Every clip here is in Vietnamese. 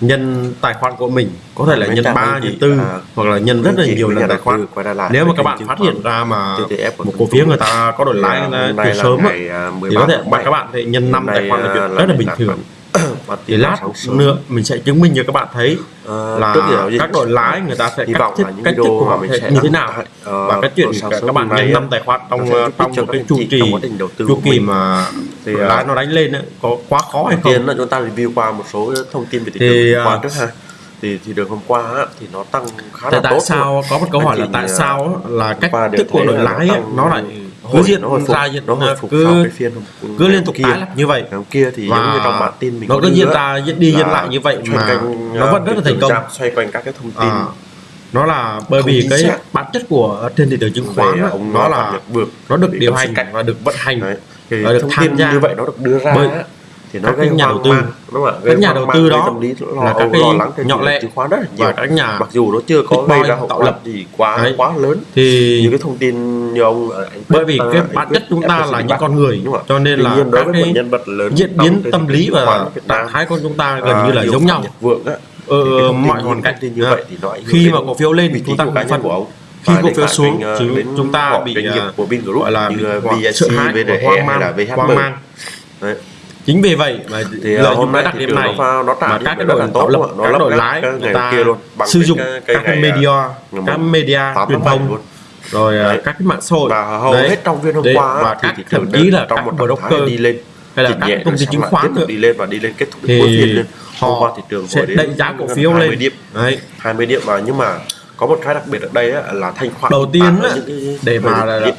nhân tài khoản của mình có thể là nhân 3, nhân 4 à, hoặc là nhân rất là nhiều lần tài khoản. nếu mà các bạn phát hiện ra mà một cổ phiếu người ta có đổi lãi từ sớm thì có thể các bạn thì nhân 5 tài khoản là chuyện rất là bình thường thì lát nữa mình sẽ chứng minh cho các bạn thấy à, là các đội lái người ta sẽ cắt thiết cách thức của họ sẽ như thế nào. Ờ, và cái chuyện các bạn nhanh năm tài khoản trong ờ, trong một cái chu trì chu kỳ mà thì lái nó đánh lên có quá khó hay không? là chúng ta review qua một số thông tin về thị trường qua trước ha. Thì thì được hôm qua thì nó tăng khá là tốt. Tại sao có một câu hỏi là tại sao là cách thức của đội lái nó lại hồi, cứ diện hồi phục ra nó hồi phục cứ, sau cái phiên cứ liên tục kia, như vậy. hôm kia thì giống như trong bản tin mình nó cứ diễn ra diễn đi diễn lại như vậy mà nó vẫn rất là thành công. xoay quanh các cái thông tin. À, nó là bởi vì cái xác. bản chất của trên thị trường chứng khoán Về, ông nó là được vượt, nó được điều hành và được vận hành Đấy. Cái được tham tin gia. như vậy nó được đưa ra thì nó các gây nhà đầu tư. mang, đúng không? các nhà đầu tư đó tâm lý lo, là các cái lắng cái nhỏ lẻ chứng khoán rất là nhiều các nhà mặc dù nó chưa có gây ra tạo lập. gì quá Đấy. quá lớn thì những cái thông tin như ông ờ, anh bởi vì ờ, cái bản chất chúng ta là những con người đúng không? cho nên là các cái nhân vật lớn diễn biến tâm lý và trạng thái con chúng ta ờ, gần như là giống nhau. Vượng ờ, mọi hoàn cảnh như vậy thì nó khi mà cổ phiếu lên chúng ta cũng phân của ông. khi cổ phiếu xuống chứ chúng ta bị gọi là bị sợ hãi hoang mang hoang mang chính vì vậy mà thì lợi à, hôm nay đặc điểm này pha, nó mà các cái đội tốt lập nó các đội lái người ta kia luôn, bằng sử dụng cái, các cái media các media truyền thông rồi à, đấy. các cái mạng xã hội và hầu đấy. hết trong viên hôm đấy. qua và các thậm chí là trong một broker đi lên hay là các công ty chứng khoán nữa đi lên và đi lên kết thúc cuối phiên lên hôm qua thị trường sẽ đánh giá cổ phiếu lên 20 điểm, 20 điểm mà nhưng mà có một cái đặc biệt ở đây á, là thanh khoản đầu tiên á, để mà là, là,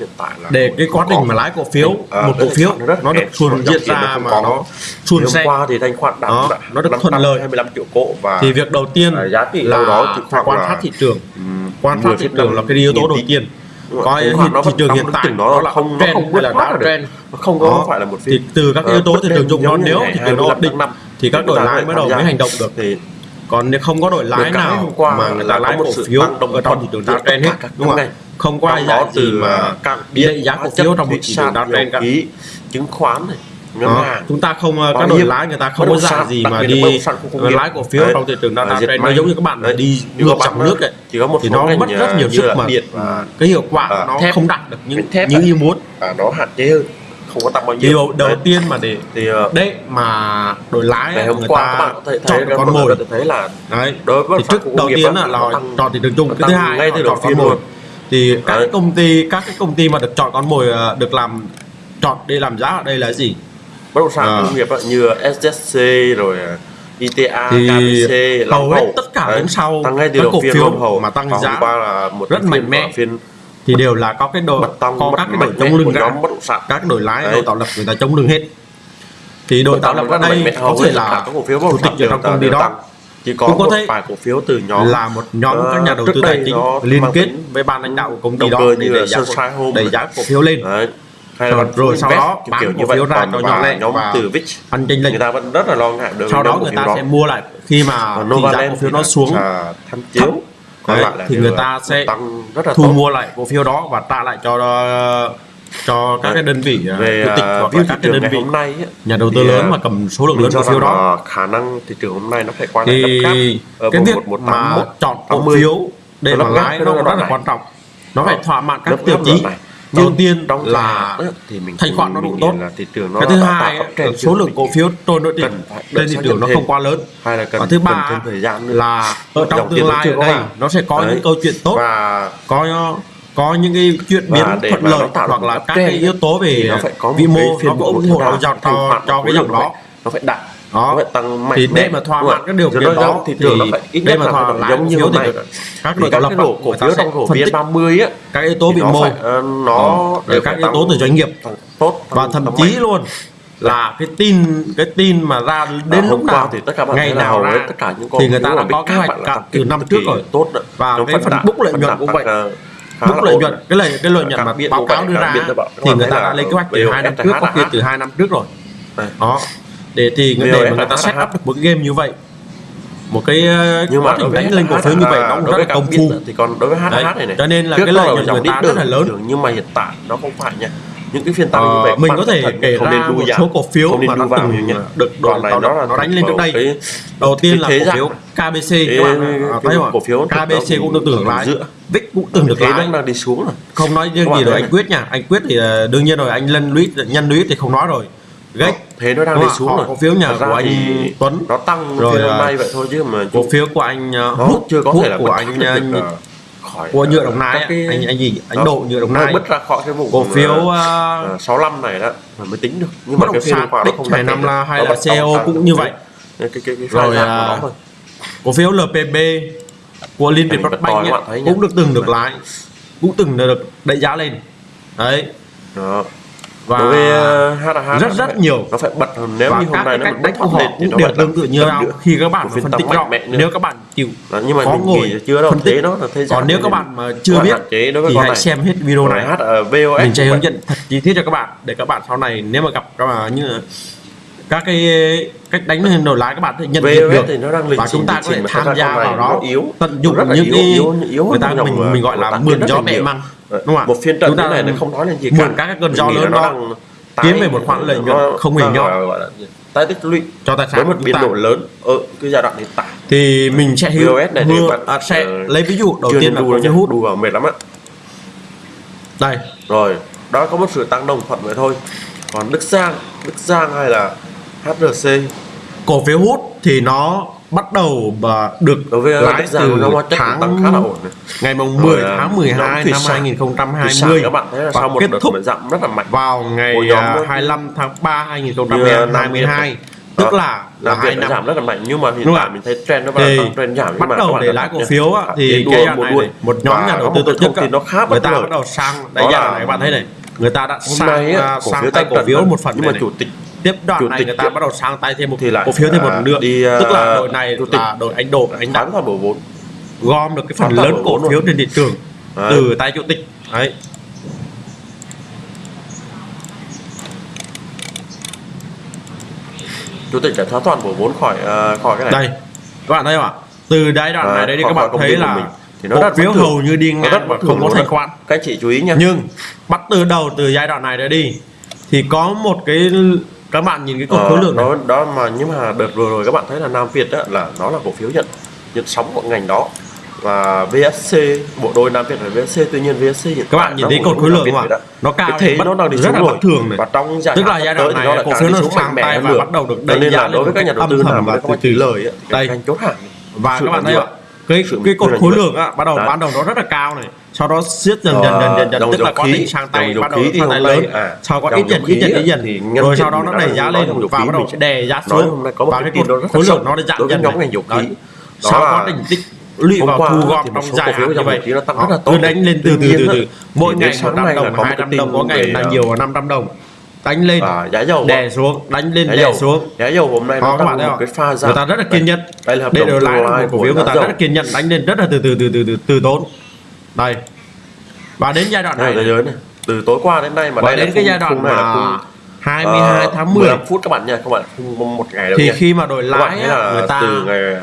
để cái quá trình mà lái cổ phiếu à, một cổ phiếu rất nó được xuồn diễn ra mà nó xuồn xe. qua thì thanh khoản đạt nó, nó được thuận lợi. 25 triệu cổ và thì việc đầu tiên à, giá trị là đó thì phải quan sát thị trường. quan sát thị trường là cái yếu tố đầu tiên. Có thị, thị trường hiện tại nó là không trend không là đã trend. Không có phải là một thì từ các ờ, yếu tố thị trường chung nếu thì nó ổn định thì các đội lái mới đầu mới hành động được. Thì còn nếu không có đội lái nào qua mà người ta lái cổ phiếu ở trong thị trường đa trend hết đúng không? ạ không có ai gì mà định giá cổ phiếu trong thị trường đa trend cả chứng khoán này đó chúng ta không các đội lái người ta không có dạng gì mà đi lái cổ phiếu trong thị trường đa trend nó giống như các bạn đi ngược dòng nước ấy chỉ có một thì nó mất rất nhiều sức mà cái hiệu quả nó không đạt được những như ý muốn. Và nó hạn chế hơn không có tăng bao nhiêu? Điều đầu đấy. tiên mà để thì ờ, đấy mà đổi lái ngày hôm người qua ta các bạn có thể thấy chọn con mồi. thấy là đấy đối với thì trước đầu tiên là nó chọn thị trường chung cái thứ hai ngay từ đầu tiên luôn. thì các công ty các cái công ty mà được chọn con mồi ờ, được làm chọn để làm giá ở đây là gì? Bất động sản ờ. công nghiệp như SJC rồi ITA, thì KBC, hầu hết tất cả đến sau tăng ngay từ cổ phiếu hầu mà tăng giá là một rất mạnh mẽ. thì đều là có cái đồ có các cái đồ chống lưng ra sản các đội lái đội tạo lập người ta chống đường hết. Thì đội tạo lập ở đây có thể là các cổ phiếu chủ tịch ở trong công ty đó. chỉ có cũng có một thể vài cổ phiếu từ nhóm là một nhóm các nhà đầu tư tài chính liên kết với ban lãnh đạo của công ty đó để đẩy giá, đẩy giá cổ phiếu lên. Hay là rồi sau đó bán kiểu như vậy ra cho nhỏ lẻ nhóm từ VIX ăn chênh lệch. người ta vẫn rất là lo ngại được sau đó người ta sẽ mua lại. Khi mà tỷ giá cổ phiếu nó xuống thấp. Đấy, thì người ta sẽ tăng rất là thu mua lại cổ phiếu đó và trả lại cho ờ, cho các cái ờ, đơn vị à, về chủ tịch à, hoặc là các đơn vị hôm nay nhà đầu tư lớn à, mà cầm số lượng lớn cổ phiếu đó. khả năng thị trường hôm nay nó phải qua thì cái việc mà chọn cổ phiếu để mà lái nó rất là quan trọng. Nó phải vâng, thỏa mãn các tiêu chí. đầu tiên trong là thì mình thanh khoản nó đủ tốt. là thị trường nó cái thứ hai số lượng cổ phiếu trôi nổi trên thị trường nó không quá lớn. Hay là cần, và thứ ba là ở trong tương lai ở đây nó sẽ có những câu chuyện tốt. Và có có những cái chuyện biến thuận lợi hoặc là các cái yếu tố về nó phải có vĩ mô nó có ủng hộ nó dọc cho cho cái dòng đó. nó phải đạt đó. nó phải tăng mạnh thì để mà thỏa mãn các điều kiện đó thì trường nó ít nhất là thỏa mãn giống như thế này. các đội tạo lập cổ phiếu trong cổ phiếu 30 á các yếu tố vĩ mô. Ờ, nó để các yếu tố từ doanh nghiệp. tốt và thậm chí luôn là cái tin cái tin mà ra đến lúc nào thì tất cả ngày nào ra, tất cả những con thì người ta đã có kế hoạch cả từ năm trước rồi. tốt và cái phần bốc lợi nhuận cũng vậy ờ, mức lợi nhuận cái lợi cái lợi nhuận mà báo cáo đưa ra thì người ta đã lên kế hoạch từ hai năm trước có HH. từ hai năm trước rồi. Đó. Để thì để mà người ta set up được một cái game như vậy một cái ờ, nhưng quá mà đối với đánh lên cổ phiếu như vậy nó cũng rất là công phu. thì còn đối với HH này này. Cho nên là cái lợi nhuận người ta rất là lớn. nhưng mà hiện tại nó không phải nha những cái phiên tăng ờ, như vậy mình có thể kể ra nên một số cổ phiếu mà nó từng được đoạn này nó đánh lên trước đây. đầu tiên là cổ phiếu KBC các bạn cổ phiếu KBC cũng được tưởng lãi VIX cũng từng được lãi đang đi xuống rồi. Không nói riêng gì rồi anh Quyết nha. Anh Quyết thì ờ, đương nhiên rồi anh Lân Lũy nhân Lũy thì không nói rồi. Ờ, Gách. thế nó đang đi xuống rồi. cổ phiếu nhà của anh Tuấn. nó tăng rồi hôm nay vậy thôi chứ mà cổ phiếu của anh ờ, hút chưa có thể là của anh, anh khỏi của ờ, nhựa đồng nai cái... anh anh gì? Anh đó. độ nhựa đồng nai. bứt ra khỏi cái vùng cổ ờ, phiếu uh, 65 này đó mới tính được. Nhưng mà cái phiên quả nó không này năm là hay là co cũng như vậy. rồi cổ phiếu lpb của liên việt bắc banh cũng được từng được lái cũng từng được đẩy giá lên. Đấy và đối với HH rất rất nhiều. nó phải bật nếu và như hôm nay nó cách đánh của thì nó đều tương tự như nhau khi các bạn phân tích rõ nếu các bạn chịu Đó, nhưng mà khó ngồi chưa đâu phân tích. nó là thế còn nếu các bạn mà chưa biết thì hãy xem hết video này. hát ở VOS mình sẽ hướng dẫn thật chi tiết cho các bạn để các bạn sau này nếu mà gặp các bạn như các cái cách đánh hình đổi lái các bạn nhận biết được. thì nó đang và chúng ta có thể tham gia vào đó yếu. tận dụng rất những yếu, yếu, yếu người ta mình ờ, mình gọi là mượn gió mẹ măng Đúng không một phiên trận thế này nó không nói lên gì cả. các cơn gió lớn đó kiếm về một khoản lợi nhuận không hề nhỏ. tái tích lũy. Cho tài sản với một biến đổi lớn ở cái giai đoạn hiện tại thì mình sẽ hiểu này vừa, bạn, à, sẽ uh, lấy ví dụ đầu tiên là cổ phiếu hút. Đủ vào mệt lắm ạ đây. Rồi đó có một sự tăng đồng thuận vậy thôi. Còn Đức Giang Đức Giang hay là HRC cổ phiếu hút thì nó bắt đầu và được lãi từ tháng khá là ổn này. ngày mùng 10 Rồi, à, tháng 12 năm 2020 các bạn thấy là sau một kết thúc giảm rất là mạnh. vào ngày 25 à, tháng 3 2022 tức là là hai năm. giảm rất là mạnh. Nhưng mà hiện tại mình thấy trend nó vào tăng trend giảm. Bắt đầu để lãi cổ phiếu á, thì cái một, này, một nhóm nhà đầu tư tổ chức thì nó khá người ta bắt đầu sang đây là các bạn thấy này người ta đã sang à, sang tay cổ phiếu một phần nhưng mà chủ tịch tiếp đoạn này người ta bắt đầu sang tay thêm một thì lại cổ phiếu thêm một à, lượng đi, à, tức là đội này là đội anh đổ anh đã toàn bộ vốn gom được cái phần lớn cổ phiếu trên thị trường từ tay chủ tịch. Đấy. Chủ tịch đã thoát toàn bộ vốn khỏi à, khỏi cái này. Đây các bạn thấy không ạ? Từ đây đoạn này đây các bạn thấy là thì nó cổ phiếu hầu như đi ngang đất không có thành khoản. Các chị chú ý nha. Nhưng bắt từ đầu từ giai đoạn này đã đi thì có một cái các bạn nhìn cái cột khối lượng này. đó mà nhưng mà đợt vừa rồi các bạn thấy là Nam Việt đó là nó là cổ phiếu nhận nhận sóng của ngành đó. Và VSC bộ đôi Nam Việt và VSC tuy nhiên VSC hiện các bạn nhìn thấy cột khối lượng mà nó cao thế bắt, nó đang đi rất là bất thường này. Và trong giai tức là giai đoạn này nó là cổ phiếu nó sang tay và bắt đầu được đẩy giá đối với các nhà đầu tư nào mà từ từ lời đây. chốt hàng và các bạn thấy ạ cái cái cột khối lượng á bắt đầu ban đầu nó rất là cao này sau đó siết dần dần dần dần dần. Tức là có khí sang tay bắt đầu sang tay lớn. sau có ít dần ít dần ít dần. rồi sau đó nó đẩy giá lên và bắt đầu đè giá xuống. và cái khối lượng nó giảm dần nhóm ngành dầu khí. Sau đó đỉnh tích lũy vào thu gom trong dài hạn như vậy nó tăng rất là tốt. đánh lên từ từ từ từ. mỗi ngày một năm đồng hai năm đồng có ngày là nhiều năm trăm đồng. Đánh lên giá dầu đè xuống đánh lên đè xuống. giá dầu hôm nay nó các bạn thấy không? cái pha giảm. Người ta rất là kiên nhẫn. đây là đây đều là cổ phiếu người ta rất là kiên nhẫn đánh lên rất là từ từ từ từ từ từ tốn đây. Và đến giai đoạn này, này, từ tối qua đến nay mà và đây đến cái giai đoạn mà là 22 uh, tháng 10 15 phút các bạn nha các bạn không một ngày đâu thì nha. khi mà đổi lãi á, người ta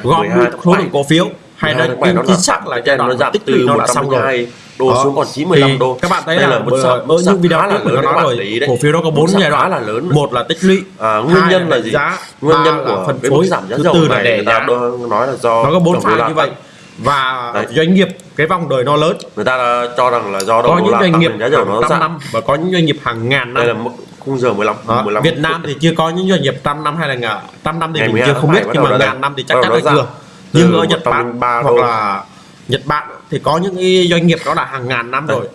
gom số lượng cổ phiếu. Hay là tính chính xác là giai đoạn giảm tích lũy nó đã xong rồi. đô xuống còn 95 đô. các bạn thấy đây là, một sợ những video là lớn nói rồi cổ phiếu đó có bốn giai đoạn. là lớn một là tích lũy à, nguyên nhân là gì? nguyên nhân của phân phối giảm giá dầu này người ta nói là do nó có bốn pha như vậy và Đấy. doanh nghiệp cái vòng đời nó lớn. Người ta cho rằng là do có những doanh nghiệp giá dầu nó trăm năm và có những doanh nghiệp hàng ngàn năm. Đây là một khung giờ 15, đó, 15 Việt Nam thì chưa có những doanh nghiệp trăm năm hay là ngàn trăm năm thì Ngày mình chưa không biết nhưng mà ngàn năm thì chắc chắn là chưa. nhưng ở Nhật Bản hoặc là Nhật Bản thì có những doanh nghiệp đó là hàng ngàn năm rồi.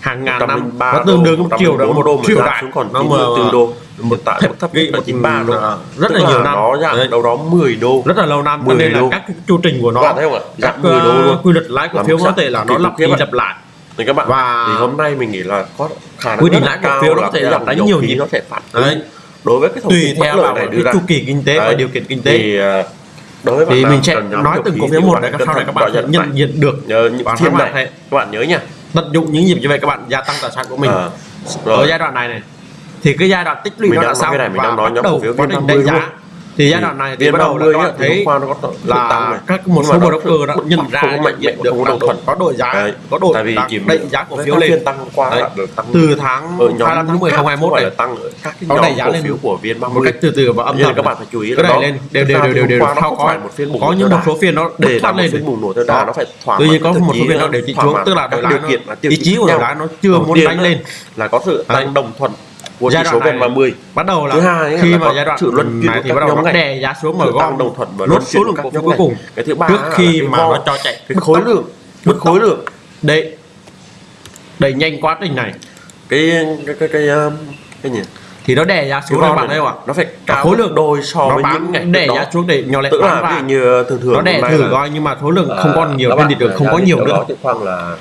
Hàng ngàn năm. nó tương đương chiều đó một triệu đại. nó mà từ đô một tạ thấp thép gây một 93 ba à, rất là, là nhiều năm. nó giảm đâu đó 10 đô. Rất là lâu năm cho nên là các chu trình của nó các ờ, đô luôn. quy luật lãi cổ phiếu có thể là nó lặp đi lặp lại. Thì các bạn và thì hôm nay mình nghĩ là có khả năng quy định lãi cổ phiếu nó có thể là đánh nhiều nhịp. nó sẽ phản ứng đối với cái tùy theo vào cái chu kỳ kinh tế và điều kiện kinh tế. Thì, ờ, đối với thì mình sẽ nói từng cổ phiếu một để sau này các bạn nhận diện được. Và các bạn các bạn nhớ nha. tận dụng những nhịp như vậy các bạn gia tăng tài sản của mình. Ở giai đoạn này này thì cái giai đoạn tích lũy nó đã xong cái này, mình và đang nói bắt đầu VN50 trình đánh giá luôn. thì giai đoạn này thì bắt đầu là các bạn thấy có tăng là các một số broker đã nhận ra có nhận mạnh diện mẽ, được có là đồng thuận. có đổi giá Đấy. có đổi tại vì tăng- chỉ đẩy giá cổ phiếu lên tăng qua Đấy. tăng từ tháng nhóm 25 tháng 10 khác, 2021 không phải này tăng các cái nhóm giá lên phiếu của vn một 30 cách từ từ và âm thầm các bạn phải chú ý là lên đều đều đều đều đều không có phải một phiên bùng có những một số phiên nó để một lên phiên bùng nổ theo đà nó phải thỏa Tuy nhiên có một số phiên nó để thị thỏa xuống tức là đội điều kiện ý chí của đội lái nó chưa muốn đánh lên là có sự Đấy. tăng đồng thuận của Giai số đoạn này- VN30 bắt đầu là Thứ hai khi là mà giai đoạn sự luân chuyển thì bắt đầu nó đè giá xuống Sự gom đồng thuận và lốt số lượng phiếu cuối cùng. Cái thứ ba trước khi mà nó cho chạy cái khối lượng. cái khối lượng. Đẩy đẩy nhanh quá trình này. Cái cái cái cái um, cái gì? Thì nó đè giá xuống các bạn thấy không ạ? nó phải cao khối lượng đôi so với những ngày đè giá xuống để nhỏ lẻ tức là như thường thường nó đè thử coi nhưng mà số lượng không là còn nhiều trên thị trường không có nhiều nữa. khoảng là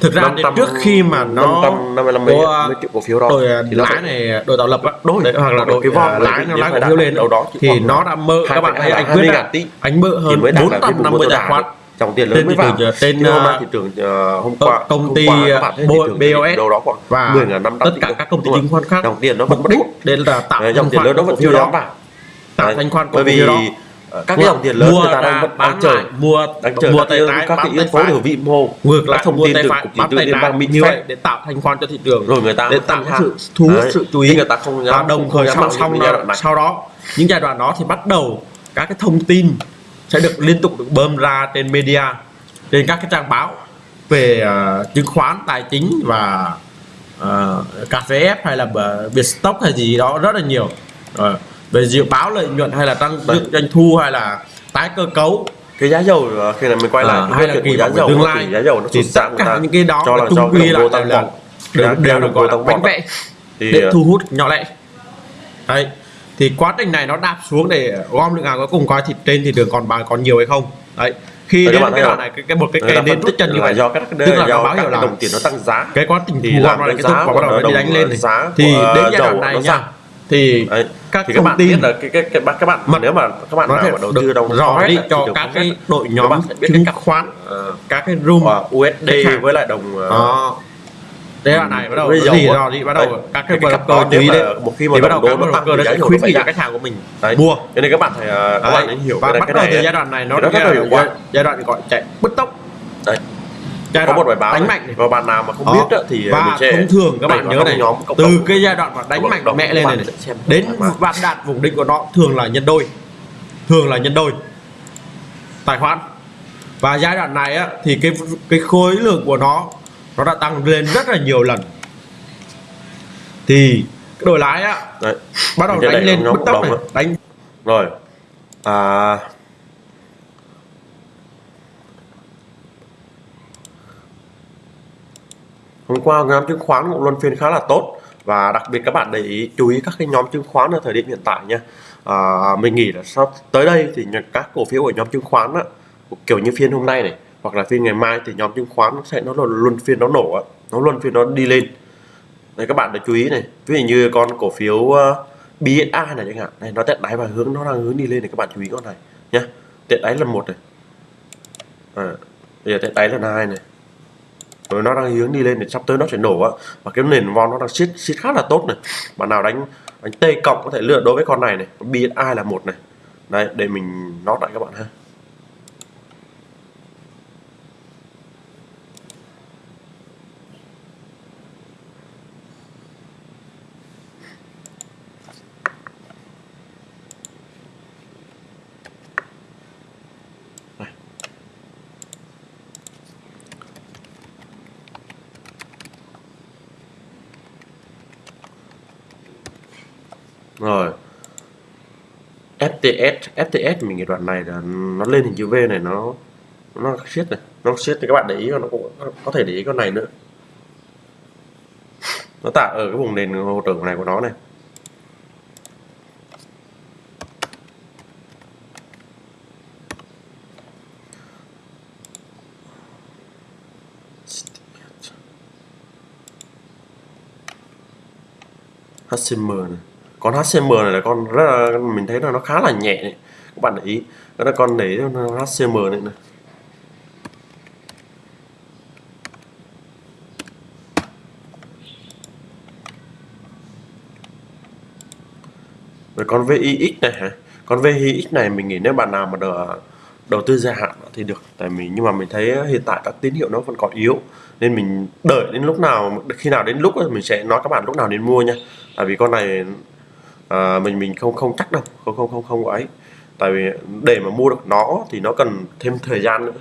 thực ra đến 500 trước khi mà nó 555 có, triệu cổ phiếu đó đội thì nó lái này đội tạo lập á Đôi. đấy, hoặc là đội cái vòng à, lái thì nó lái cổ phiếu lên đâu đó thì nó đã mơ các bạn thấy anh quyết 20 đã ngàn tỷ. anh mơ thì hơn mới đạt là cái vùng 450 mua tài khoản dòng tiền lớn mới vào. trên, uh, thị trường ờ, hôm công- qua công ty, BOS đâu đó khoảng và 10.500 tất tỷ cả các công ty chứng khoán khác dòng tiền nó vẫn đích để là tạo dòng tiền lớn cổ vẫn chưa đó. tạo thanh khoản bởi vì đó. ờ, các cái dòng tiền lớn mua người ta đang vẫn đang bán chờ mua đang chờ mua tay cái, trái các cái yếu tố từ vĩ mô ngược lại thông tin từ cục chỉ tay liên bang Mỹ như vậy để tạo thanh khoản cho thị trường. Rồi người ta để tạo sự thu hút sự chú ý. Người ta không và đồng thời song song sau đó những giai đoạn đó thì bắt đầu các cái thông tin sẽ được liên tục được bơm ra trên media trên các cái trang báo về ờ, chứng khoán tài chính và uh, cà phê hay là uh, Vietstock hay gì đó rất là nhiều. Ờ, về dự báo lợi nhuận hay là tăng Đấy. doanh thu hay là tái cơ cấu? Cái giá dầu ờ, khi này mình quay lại Ờ, cái hay là kỳ giá dầu tương thì lai. giá dầu nó thì tất cả những cái đó cho là là do quy đô lại tăng là đều, đều được gọi là bánh vẽ. Thì để ờ, thu hút nhỏ lẻ. Đấy. Thì quá trình này nó đạp xuống để gom lượng hàng cuối cùng coi thịt trên thị trường còn bán còn nhiều hay không? Đấy. Khi Đấy, đến cái đoạn này cái, cái một cái ta đến tích chân như là vậy. do các tức là nó do báo hiệu là đồng tiền nó tăng giá. cái quá trình thì thu gom này cái cái giá và bắt đầu nó đi đánh lên thì đến ờ, giai đoạn này nó nha. thì. Các thì các bạn tin biết là cái cái cái các bạn Mà- nếu mà các bạn nào mà đầu tư đồng rõ đi thì cho các cái đội các nhóm bạn sẽ biết chứng khoán Ờ, các cái room và USD với lại đồng ờ, giai đoạn này bắt đầu gì rồi đi bắt đầu Đấy. các cái cặp đó chú ý mà một khi mà thì bắt đầu các broker thì sẽ dầu khuyến nghị khách hàng của mình Đấy. mua cho nên các bạn phải ờ, các Đấy. bạn hiểu và bắt đầu từ giai đoạn này nó Thì rất là giai đoạn gọi chạy bứt tốc Đấy. Giai có một bài báo đánh mạnh này. Và bạn nào mà không Đó. biết á, thì ờ, và thông thường các bạn nhớ này nhóm cộng từ cái giai đoạn mà đánh Cộng mạnh đồng các lên bạn này, đến vạn đạt vùng đỉnh của nó thường là nhân đôi. Thường là nhân đôi. Tài khoản. Và giai đoạn này á thì cái cái khối lượng của nó nó đã tăng lên rất là nhiều lần. Thì cái đội lái á Đấy. bắt đầu đánh lên bứt tốc này. đánh rồi. À, hôm qua nhóm chứng khoán cũng luân phiên khá là tốt và đặc biệt các bạn để ý chú ý các cái nhóm chứng khoán ở thời điểm hiện tại nha. À, mình nghĩ là sắp tới đây thì các cổ phiếu ở nhóm chứng khoán á, kiểu như phiên hôm nay này hoặc là phiên ngày mai thì nhóm chứng khoán sẽ nó luân phiên nó nổ á nó luân phiên nó đi lên. Đây các bạn để chú ý này ví dụ như con cổ phiếu ờ, uh, BSI này chẳng hạn này nó tẹt đáy và hướng nó đang hướng đi lên này các bạn chú ý con này nhá. Tẹt đáy là một này. À, bây giờ tẹt đáy là hai này rồi nó đang hướng đi lên thì sắp tới nó sẽ nổ á. Và cái nền von nó đang siết siết khá là tốt này. Bạn nào đánh đánh T cộng có thể lựa đối với con này này. BSI là một này. Đấy, để mình nó lại các bạn ha rồi FTS FTS mình cái đoạn này là nó lên hình chữ V này, nó nó siết này, nó siết thì các bạn để ý nó cũng có thể để ý con này nữa. Nó tạo ở cái vùng nền hỗ trợ này của nó này. HCM này con HCM này là con rất là mình thấy là nó khá là nhẹ này. các bạn để ý. Đó là con để HCM này này. Rồi con VIX này hả? Con VHX này mình nghĩ nếu bạn nào mà đầu, đầu tư dài hạn thì được. Tại mình nhưng mà mình thấy hiện tại các tín hiệu nó vẫn còn yếu. Nên mình đợi đến lúc nào khi nào đến lúc mình sẽ nói các bạn lúc nào nên mua nha. Tại vì con này à, mình mình không không chắc đâu không không không không ấy. Tại vì để mà mua được nó thì nó cần thêm thời gian nữa.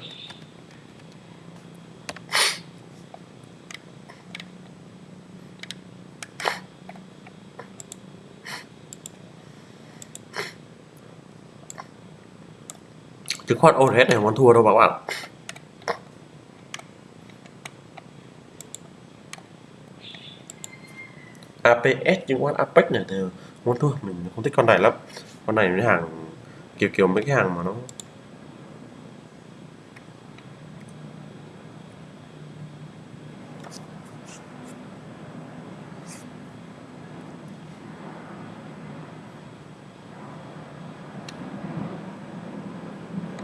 Chứng khoán overhead này không thua đâu các bạn APS chứng khoán Apex này thì muốn thua mình không thích con này lắm. Con này cái hàng kiểu kiểu mấy cái hàng mà nó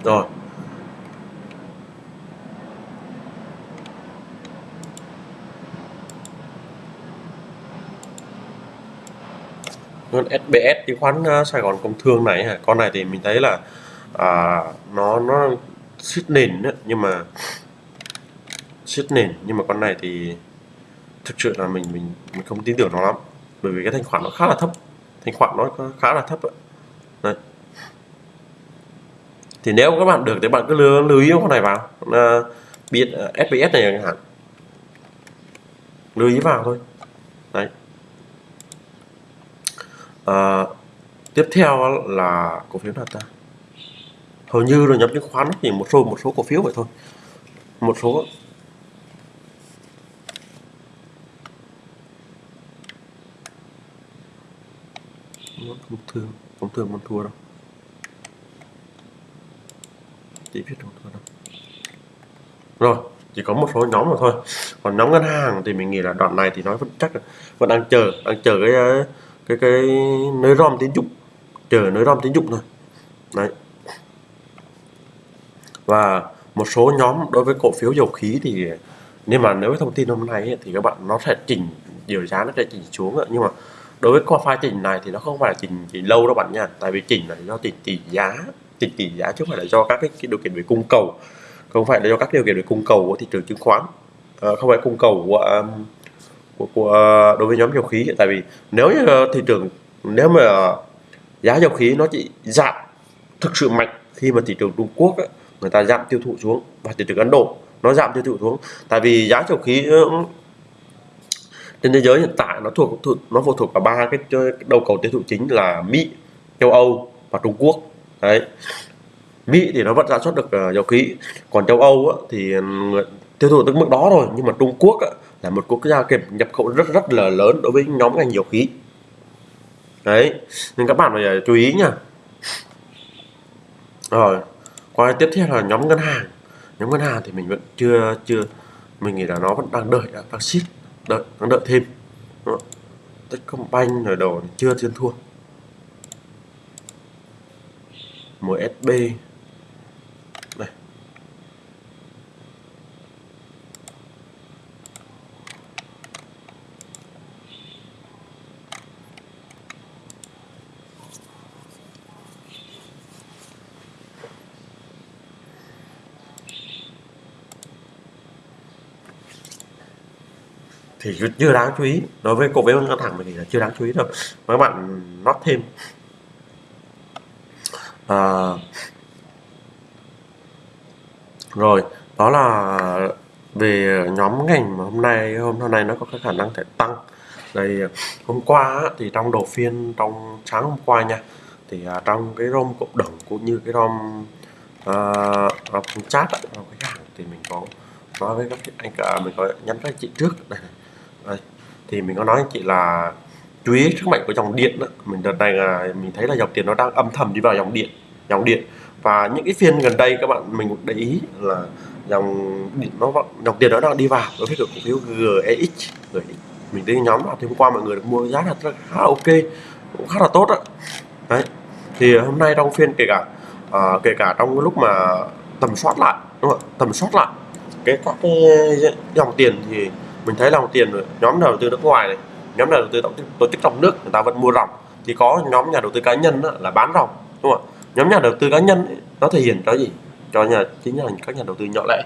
rồi con SBS chứng khoán ờ, Sài Gòn Công Thương này con này thì mình thấy là à, nó nó xít nền đấy nhưng mà xít nền nhưng mà con này thì thực sự là mình mình mình không tin tưởng nó lắm bởi vì cái thanh khoản nó khá là thấp thanh khoản nó khá là thấp đấy. thì nếu các bạn được thì bạn cứ lưu, lưu ý con này vào uh, biết ờ, uh, SBS này chẳng hạn. Lưu ý vào thôi đấy à, tiếp theo là cổ phiếu nào ta hầu như rồi nhóm chứng khoán chỉ một số một số cổ phiếu vậy thôi. Một số công thương công thương không thua đâu. Chỉ biết không thua đâu. Rồi chỉ có một số nhóm mà thôi. Còn nhóm ngân hàng thì mình nghĩ là đoạn này thì nó vẫn chắc là vẫn đang chờ đang chờ cái cái cái nơi rom tín dụng chờ nơi rom tín dụng thôi. Đấy. Và một số nhóm đối với cổ phiếu dầu khí thì nhưng mà nếu với thông tin hôm nay ấy, thì các bạn nó sẽ chỉnh điều giá nó sẽ chỉnh xuống ấy. nhưng mà đối với qua pha chỉnh này thì nó không phải là chỉnh chỉ lâu đâu bạn nha. Tại vì chỉnh là do chỉnh tỷ giá chỉnh tỷ giá chứ không phải là do các cái, cái điều kiện về cung cầu. Không phải là do các điều kiện về cung cầu của thị trường chứng khoán. À, không phải cung cầu của um, của, của đối với nhóm dầu khí tại. Vì nếu như ờ, thị trường nếu mà giá dầu khí nó chỉ giảm thực sự mạnh khi mà thị trường Trung Quốc ấy, người ta giảm tiêu thụ xuống và thị trường Ấn Độ nó giảm tiêu thụ xuống. Tại vì giá dầu khí ờ, trên thế giới hiện tại nó thuộc nó phụ thuộc vào ba cái đầu cầu tiêu thụ chính là Mỹ, châu Âu và Trung Quốc. Đấy. Mỹ thì nó vẫn sản xuất được ờ, dầu khí còn châu Âu thì tiêu thụ tới mức đó rồi nhưng mà Trung Quốc là một quốc gia nhập khẩu rất rất là lớn đối với nhóm ngành dầu khí. Đấy, nên các bạn phải à, chú ý nha rồi, qua tiếp theo là nhóm ngân hàng. Nhóm ngân hàng thì mình vẫn chưa chưa, mình nghĩ là nó vẫn đang đợi à, đang ship đợi, đang đợi thêm. Techcombank rồi đồ chưa thiên thua. MSB thì chưa đáng chú ý. Đối với cổ phiếu ngân hàng mình thì là chưa đáng chú ý đâu. Các bạn nót thêm. À, rồi đó là về nhóm ngành mà hôm nay hôm nay nó có cái khả năng thể tăng. Đây hôm qua thì trong đầu phiên trong sáng hôm qua nha thì à, trong cái rom cộng đồng cũng như cái rom uh, à, chat cái hàng thì mình có nói với các anh cả mình có nhắn với chị trước. Đây này đây. thì mình có nói anh chị là chú ý sức mạnh của dòng điện đó. mình đợt này là mình thấy là dòng tiền nó đang âm thầm đi vào dòng điện dòng điện. Và những cái phiên gần đây các bạn mình cũng để ý là dòng điện nó dòng tiền nó đang đi vào. Đối với cổ phiếu GEX GEX mình thấy nhóm nào thì hôm qua mọi người được mua giá là khá là ok cũng khá là tốt đó đấy. Thì hôm nay trong phiên kể cả à, kể cả trong lúc mà tầm soát lại đúng không tầm soát lại cái các cái dòng tiền thì mình thấy dòng tiền nhóm đầu tư nước ngoài này nhóm nhà đầu tư tổ chức trong nước người ta vẫn mua ròng. Thì có nhóm nhà đầu tư cá nhân đó, là bán ròng đúng không ạ? Nhóm nhà đầu tư cá nhân ấy, nó thể hiện cho gì? Cho nhà chính là các nhà đầu tư nhỏ lẻ.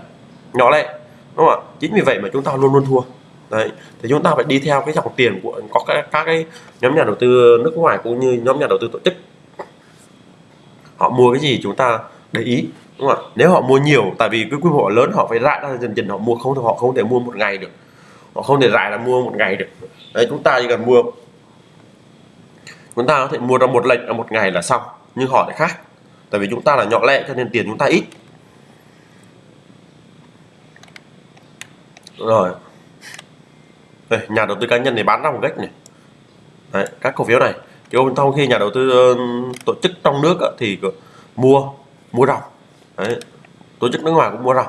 Nhỏ lẻ đúng không ạ? Chính vì vậy mà chúng ta luôn luôn thua. Đấy thì chúng ta phải đi theo cái dòng tiền của có các, các cái nhóm nhà đầu tư nước ngoài cũng như nhóm nhà đầu tư tổ chức. Họ mua cái gì chúng ta để ý đúng không ạ? Nếu họ mua nhiều tại vì cái quy mô lớn họ phải rải ra dần dần họ mua không thì họ không thể mua một ngày được họ không thể dài là mua một ngày được. Đấy chúng ta chỉ cần mua. Chúng ta có thể mua ra một lệnh ở một ngày là xong nhưng họ lại khác. Tại vì chúng ta là nhỏ lẻ cho nên tiền chúng ta ít. Rồi. Đây, nhà đầu tư cá nhân này bán ra một cách này. Đấy, các cổ phiếu này. Chứ không trong khi nhà đầu tư ờ, tổ chức trong nước thì mua mua ròng. Đấy, tổ chức nước ngoài cũng mua ròng.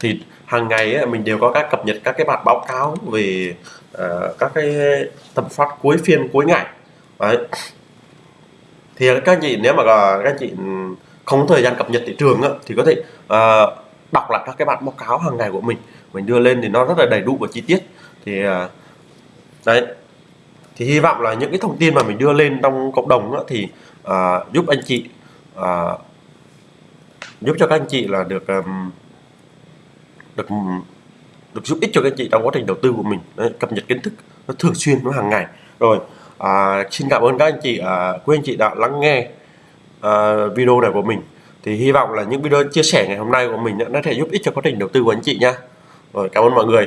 Thì hàng ngày á, mình đều có các cập nhật các cái bản báo cáo về ờ, các cái tầm soát cuối phiên cuối ngày. Đấy. thì các anh chị nếu mà ờ, các anh chị không có thời gian cập nhật thị trường á, thì có thể ờ, đọc lại các cái bản báo cáo hàng ngày của mình. Mình đưa lên thì nó rất là đầy đủ và chi tiết. Thì đấy. Thì hy vọng là những cái thông tin mà mình đưa lên trong cộng đồng á, thì uh, giúp anh chị uh, giúp cho các anh chị là được um, được được giúp ích cho các anh chị trong quá trình đầu tư của mình. Đấy, cập nhật kiến thức nó thường xuyên nó hàng ngày. Rồi à, xin cảm ơn các anh chị à, quý anh chị đã lắng nghe à, video này của mình. Thì hy vọng là những video chia sẻ ngày hôm nay của mình nó sẽ giúp ích cho quá trình đầu tư của anh chị nha. Rồi cảm ơn mọi người.